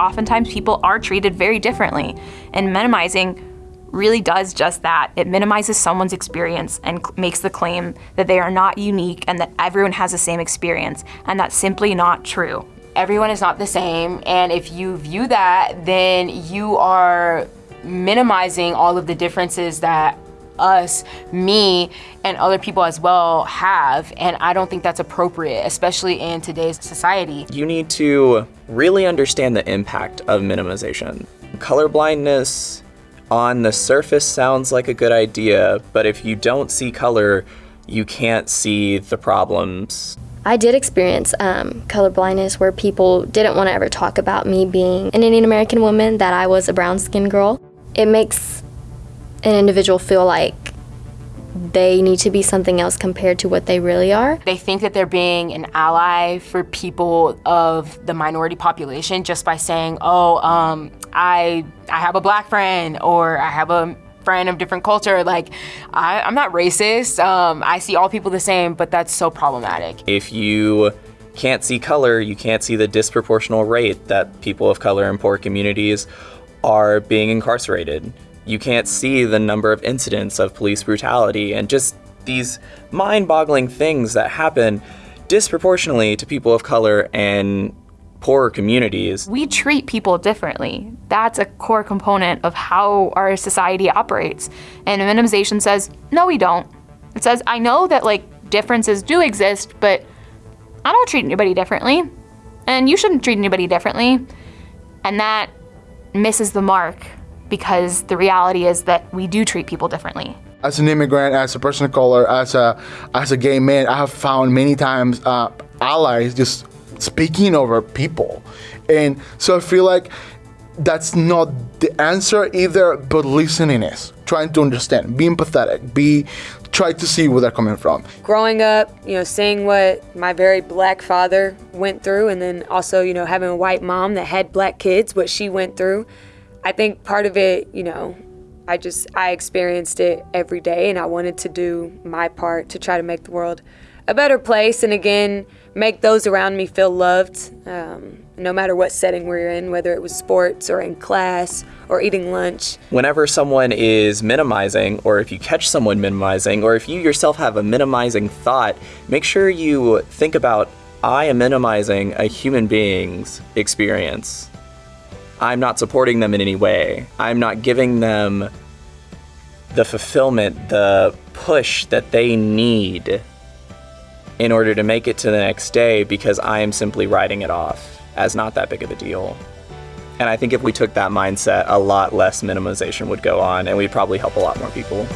oftentimes people are treated very differently. And minimizing really does just that. It minimizes someone's experience and makes the claim that they are not unique and that everyone has the same experience. And that's simply not true. Everyone is not the same. And if you view that, then you are minimizing all of the differences that us, me, and other people as well have. And I don't think that's appropriate, especially in today's society. You need to really understand the impact of minimization. Colorblindness on the surface sounds like a good idea, but if you don't see color, you can't see the problems. I did experience um, color blindness where people didn't want to ever talk about me being an Indian American woman, that I was a brown skinned girl. It makes an individual feel like they need to be something else compared to what they really are. They think that they're being an ally for people of the minority population just by saying, oh, um, I, I have a black friend or I have a friend of different culture. Like, I, am not racist. Um, I see all people the same, but that's so problematic. If you can't see color, you can't see the disproportional rate that people of color in poor communities are being incarcerated you can't see the number of incidents of police brutality and just these mind-boggling things that happen disproportionately to people of color and poorer communities. We treat people differently. That's a core component of how our society operates. And minimization says, no, we don't. It says, I know that like differences do exist, but I don't treat anybody differently. And you shouldn't treat anybody differently. And that misses the mark because the reality is that we do treat people differently. As an immigrant, as a person of color, as a as a gay man, I have found many times uh, allies just speaking over people, and so I feel like that's not the answer either, but listening is trying to understand, be empathetic, be try to see where they're coming from. Growing up, you know, seeing what my very black father went through, and then also, you know, having a white mom that had black kids, what she went through. I think part of it, you know, I just I experienced it every day and I wanted to do my part to try to make the world a better place and again make those around me feel loved um, no matter what setting we're in whether it was sports or in class or eating lunch. Whenever someone is minimizing or if you catch someone minimizing or if you yourself have a minimizing thought make sure you think about i am minimizing a human being's experience I'm not supporting them in any way. I'm not giving them the fulfillment, the push that they need in order to make it to the next day because I am simply writing it off as not that big of a deal. And I think if we took that mindset, a lot less minimization would go on and we'd probably help a lot more people.